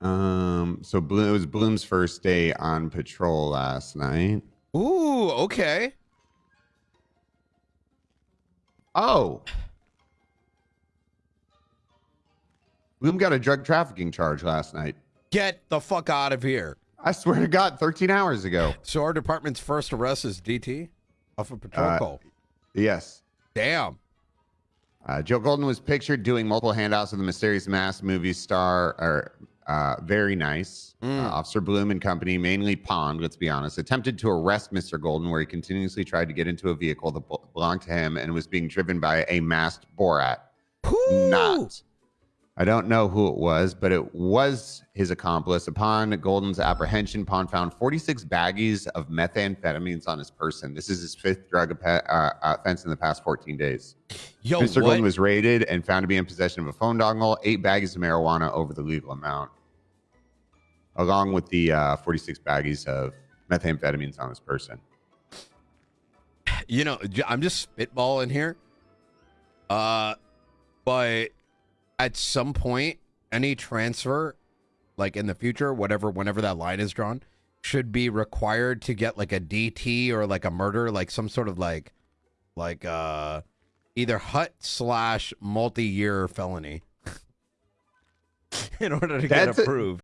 Um, so Bloom, it was Bloom's first day on patrol last night. Ooh, okay. Oh. Bloom got a drug trafficking charge last night. Get the fuck out of here. I swear to God, 13 hours ago. So our department's first arrest is DT off a patrol Uh, call. Yes. Damn. Uh, Joe Golden was pictured doing multiple handouts of the mysterious masked movie star. Or, uh, very nice. Mm. Uh, Officer Bloom and company, mainly Pond, let's be honest, attempted to arrest Mr. Golden, where he continuously tried to get into a vehicle that belonged to him and was being driven by a masked Borat. Not. I don't know who it was, but it was his accomplice. Upon Golden's apprehension, Pond found 46 baggies of methamphetamines on his person. This is his fifth drug uh, offense in the past 14 days. Yo, Mr. what? Golden was raided and found to be in possession of a phone dongle, eight baggies of marijuana over the legal amount, along with the uh, 46 baggies of methamphetamines on this person. you know, I'm just spitballing here. Uh, but at some point, any transfer, like in the future, whatever, whenever that line is drawn, should be required to get like a DT or like a murder, like some sort of like, like uh, either hut slash multi-year felony, in order to get That's a- approved.